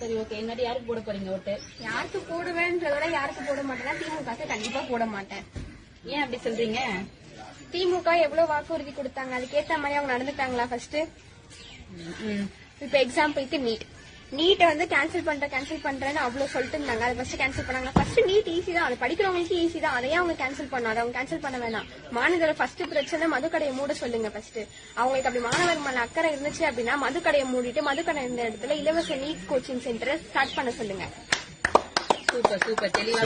சரி ஓகே என்னடி யாருக்கு போட போறீங்க ஓட்டு? யாருக்கு போடுவேன்றத விட யாருக்கு போட மாட்டேன்னா திமுக கண்டிப்பா போட மாட்டேன். ஏன் அப்படி சொல்றீங்க? திமுக எவ்வளவு வாக்குறுதி கொடுத்தாங்க? அதுக்கேத்த மாதிரி அவங்க நடந்துட்டாங்களா ஃபர்ஸ்ட். இப்ப எக்ஸாம்பிளுக்கு நீட் நீட்டை வந்து கேன்சல் பண்ற கேன்சல் பண்றேன்னு அவ்வளவு சொல்லிட்டு இருந்தாங்க. அதை ஃபர்ஸ்ட் கேன்சல் பண்ணாங்க ஃபர்ஸ்ட் நீட் ஈஸி தான். அது படிக்கிறவங்களுக்கு ஈஸி தான். அதையே அவங்க கேன்சல் பண்ணாது அவங்க கேன்சல் பண்ண வேணாம். மாநிலத்தோட ஃபர்ஸ்ட் பிரச்சனை மதுக்கடையை மூட சொல்லுங்க ஃபர்ஸ்ட் அவங்களுக்கு அப்படி மாணவர் மேல அக்கறை இருந்துச்சு அப்படின்னா மதுக்கடையை மூடிட்டு மதுக்கடை இருந்த இடத்துல இலவச நீட் கோச்சிங் சென்டரை ஸ்டார்ட் பண்ண சொல்லுங்க. Super super. தெளிவா